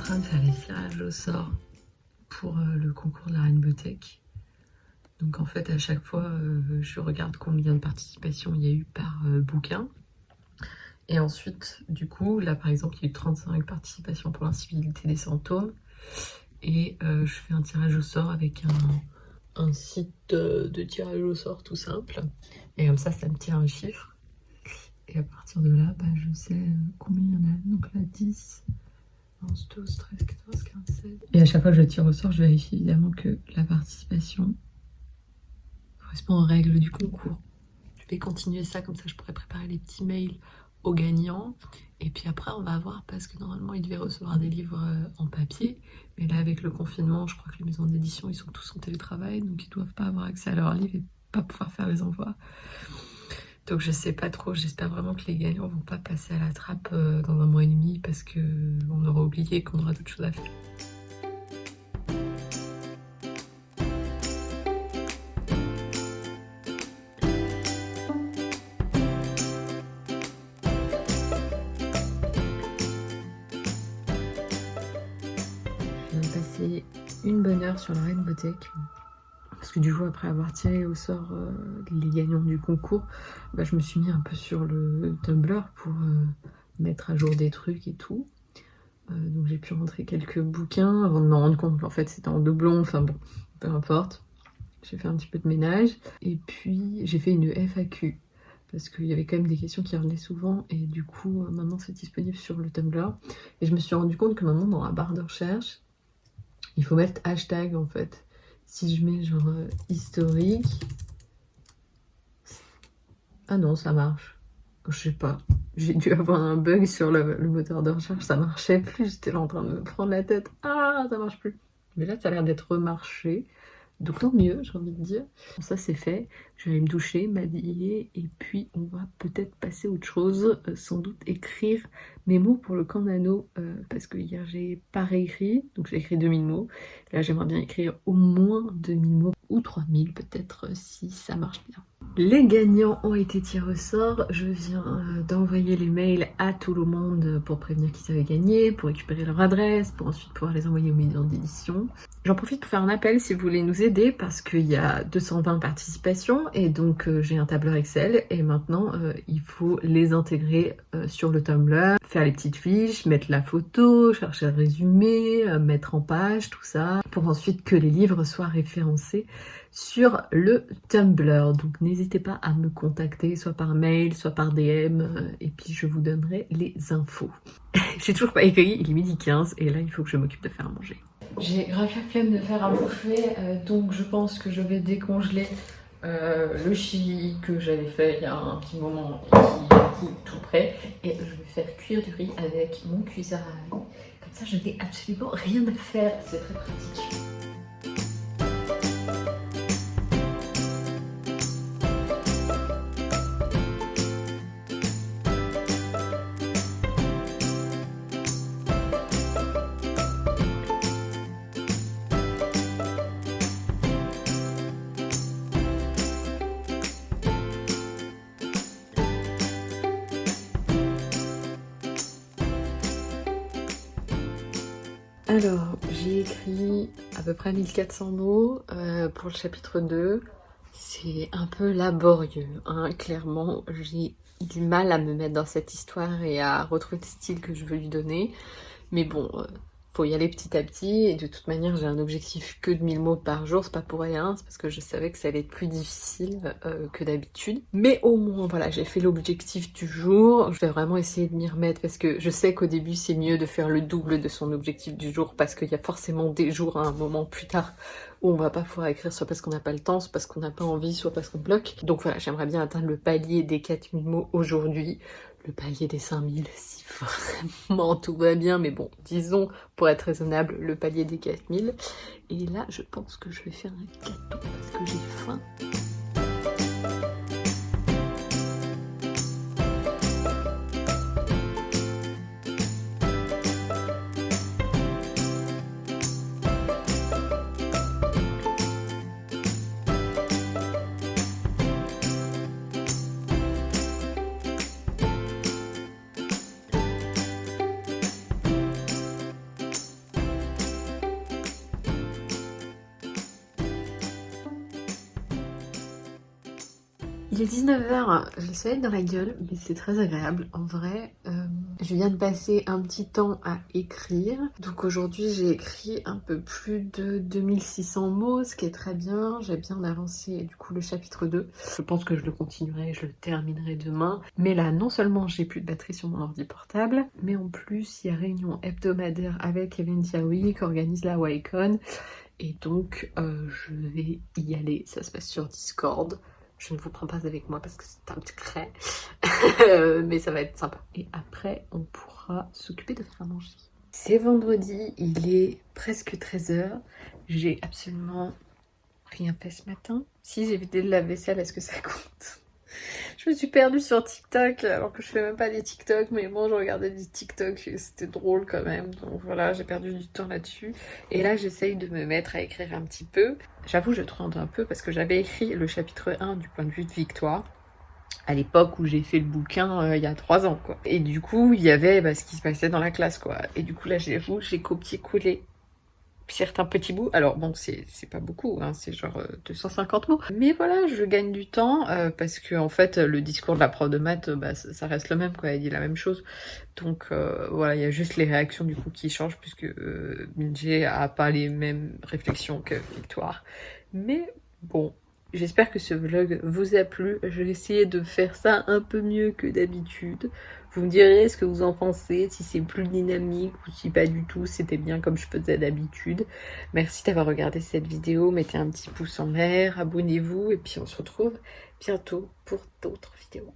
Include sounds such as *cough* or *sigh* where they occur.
train de faire les tirages au sort pour euh, le concours de la Rainbow Tech. Donc en fait, à chaque fois, euh, je regarde combien de participations il y a eu par euh, bouquin. Et ensuite, du coup, là par exemple, il y a eu 35 participations pour l'incivilité des symptômes. Et je fais un tirage au sort avec un, site de tirage au sort tout simple. Et comme ça, ça me tire un chiffre. Et à partir de là, bah, je sais combien il y en a. Donc là, 10, 11, 12, 13, 14, 15, 16. Et à chaque fois que je tire au sort, je vérifie évidemment que la participation correspond aux règles du concours. Je vais continuer ça, comme ça je pourrais préparer les petits mails aux gagnants. Et puis après, on va voir, parce que normalement, ils devaient recevoir des livres euh, en papier. Mais là, avec le confinement, je crois que les maisons d'édition, ils sont tous en télétravail, donc ils doivent pas avoir accès à leurs livres et pas pouvoir faire les envois. Donc je sais pas trop, j'espère vraiment que les gagnants vont pas passer à la trappe euh, dans un mois et demi parce qu'on aura oublié qu'on aura d'autres choses à faire. Je viens de passer une bonne heure sur la Rainbow Tech parce que du coup, après avoir tiré au sort euh, les gagnants du concours, bah, je me suis mis un peu sur le Tumblr pour euh, mettre à jour des trucs et tout. Euh, donc j'ai pu rentrer quelques bouquins avant de me rendre compte qu'en fait c'était en doublon, enfin bon, peu importe. J'ai fait un petit peu de ménage. Et puis j'ai fait une FAQ parce qu'il y avait quand même des questions qui revenaient souvent et du coup maintenant c'est disponible sur le Tumblr. Et je me suis rendu compte que maintenant dans la barre de recherche, il faut mettre hashtag en fait si je mets genre euh, historique. Ah non, ça marche. Je sais pas. J'ai dû avoir un bug sur le, moteur de recherche, ça marchait plus. J'étais en train de me prendre la tête. Ah, ça marche plus. Mais là, ça a l'air d'être remarché. Donc tant mieux, j'ai envie de dire. Ça c'est fait, je vais me doucher, m'habiller et puis on va peut-être passer autre chose, euh, sans doute écrire mes mots pour le camp euh, parce que hier j'ai pas réécrit, donc j'ai écrit 2000 mots. Là j'aimerais bien écrire au moins 2000 mots ou 3000 peut-être si ça marche bien. Les gagnants ont été tirés au sort. Je viens euh, d'envoyer les mails à tout le monde pour prévenir qu'ils avaient gagné, pour récupérer leur adresse, pour ensuite pouvoir les envoyer aux maisons d'édition. J'en profite pour faire un appel si vous voulez nous aider parce qu'il y a 220 participations et donc euh, j'ai un tableur Excel et maintenant euh, il faut les intégrer sur le Tumblr, faire les petites fiches, mettre la photo, chercher le résumé, mettre en page, tout ça, pour ensuite que les livres soient référencés sur le Tumblr. Donc n'hésitez pas à me contacter, soit par mail, soit par DM, euh, et puis je vous donnerai les infos. *laughs* J'ai toujours pas écrit, il est midi 15, et là il faut que je m'occupe de faire à manger. J'ai grave la flemme de faire à bouffer, euh, donc je pense que je vais décongeler euh, le chili que j'avais fait il y a un petit moment et qui est tout prêt. Et je faire cuire du riz avec mon cuiseur à Comme ça, je n'ai absolument rien à faire. C'est très pratique. Alors, j'ai écrit à peu près 1400 mots euh, pour le chapitre 2. C'est un peu laborieux, hein, clairement. J'ai du mal à me mettre dans cette histoire et à retrouver le style que je veux lui donner. Mais bon, euh, faut y aller petit à petit et de toute manière j'ai un objectif que de 1000 mots par jour, c'est pas pour rien, c'est parce que je savais que ça allait être plus difficile euh, que d'habitude. Mais au moins voilà, j'ai fait l'objectif du jour, je vais vraiment essayer de m'y remettre parce que je sais qu'au début c'est mieux de faire le double de son objectif du jour parce qu'il y a forcément des jours à un moment plus tard où on va pas pouvoir écrire soit parce qu'on n'a pas le temps, soit parce qu'on n'a pas envie, soit parce qu'on bloque. Donc voilà, j'aimerais bien atteindre le palier des 4000 mots aujourd'hui le palier des 5000 si vraiment tout va bien, mais bon, disons, pour être raisonnable, le palier des 4000. Et là, je pense que je vais faire un gâteau parce que j'ai faim. Il est 19h, j'ai le soleil dans la gueule, mais c'est très agréable. En vrai, euh, je viens de passer un petit temps à écrire. Donc aujourd'hui, j'ai écrit un peu plus de 2600 mots, ce qui est très bien. J'ai bien avancé du coup le chapitre 2. Je pense que je le continuerai, je le terminerai demain. Mais là, non seulement j'ai plus de batterie sur mon ordi portable, mais en plus, il y a réunion hebdomadaire avec Kevin qui organise la Wacon. Et donc, euh, je vais y aller. Ça se passe sur Discord. Je ne vous prends pas avec moi parce que c'est un secret. *laughs* Mais ça va être sympa. Et après, on pourra s'occuper de faire à manger. C'est vendredi, il est presque 13h. J'ai absolument rien fait ce matin. Si j'ai vidé de la vaisselle, est-ce que ça compte? Je me suis perdue sur TikTok alors que je fais même pas des TikTok, mais bon, je regardais des TikTok et c'était drôle quand même. Donc voilà, j'ai perdu du temps là-dessus. Et là, j'essaye de me mettre à écrire un petit peu. J'avoue, je tremble un peu parce que j'avais écrit le chapitre 1 du point de vue de Victoire à l'époque où j'ai fait le bouquin euh, il y a trois ans quoi. Et du coup il y avait bah, ce qui se passait dans la classe quoi. Et du coup là j'avoue j'ai copié-collé certains petits bouts. Alors bon, c'est pas beaucoup, hein, c'est genre 250 euh, mots. Mais voilà, je gagne du temps euh, parce que en fait, le discours de la prof de maths, bah, ça, reste le même, quoi. Elle dit la même chose. Donc euh, voilà, il y a juste les réactions du coup qui changent puisque euh, a pas les mêmes réflexions que Victoire. Mais bon, J'espère que ce vlog vous a plu. Je vais essayer de faire ça un peu mieux que d'habitude. Vous me direz ce que vous en pensez, si c'est plus dynamique ou si pas du tout, c'était bien comme je faisais d'habitude. Merci d'avoir regardé cette vidéo, mettez un petit pouce en l'air, abonnez-vous et puis on se retrouve bientôt pour d'autres vidéos.